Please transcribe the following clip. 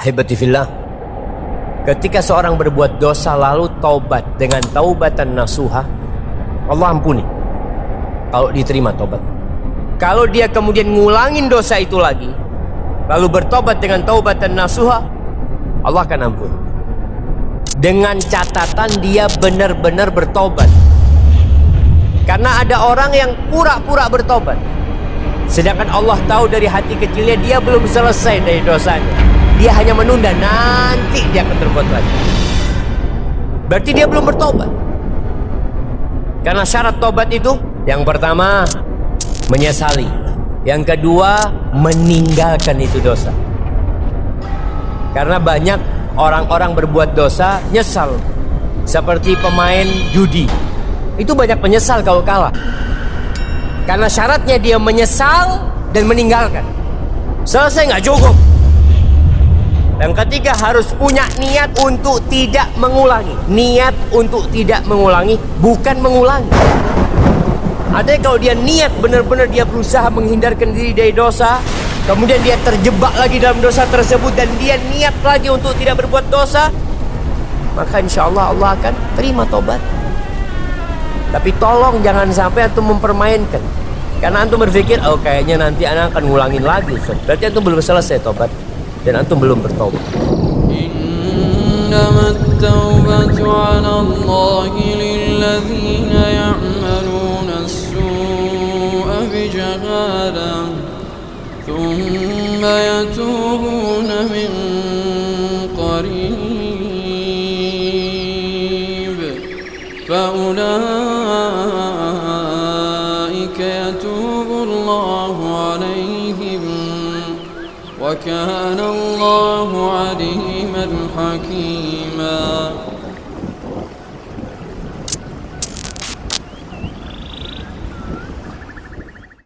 Ahibati fillah. Ketika seorang berbuat dosa lalu taubat dengan taubatan nasuha Allah ampuni. Kalau diterima taubat. Kalau dia kemudian ngulangin dosa itu lagi Lalu bertobat dengan taubatan nasuha Allah akan ampuni. Dengan catatan dia benar-benar bertobat Karena ada orang yang pura-pura bertobat Sedangkan Allah tahu dari hati kecilnya dia belum selesai dari dosanya dia hanya menunda nanti dia akan berbuat lagi. Berarti dia belum bertobat. Karena syarat tobat itu yang pertama menyesali. Yang kedua meninggalkan itu dosa. Karena banyak orang-orang berbuat dosa nyesal. Seperti pemain judi. Itu banyak menyesal kalau kalah. Karena syaratnya dia menyesal dan meninggalkan. Selesai nggak cukup yang ketiga harus punya niat untuk tidak mengulangi. Niat untuk tidak mengulangi, bukan mengulangi. Ada kalau dia niat benar-benar dia berusaha menghindarkan diri dari dosa, kemudian dia terjebak lagi dalam dosa tersebut dan dia niat lagi untuk tidak berbuat dosa, maka insya Allah Allah akan terima tobat. Tapi tolong jangan sampai antum mempermainkan. Karena antum berpikir, oh kayaknya nanti anak akan ngulangin lagi. Berarti antum belum selesai tobat. Dan antum belum bertaubat. إنما التوبة على الله للذين يعملون السوء بجهالة ثم يتوبون من قريب فأولئك يتوب الله عليهم وكان الله عليما حكيما.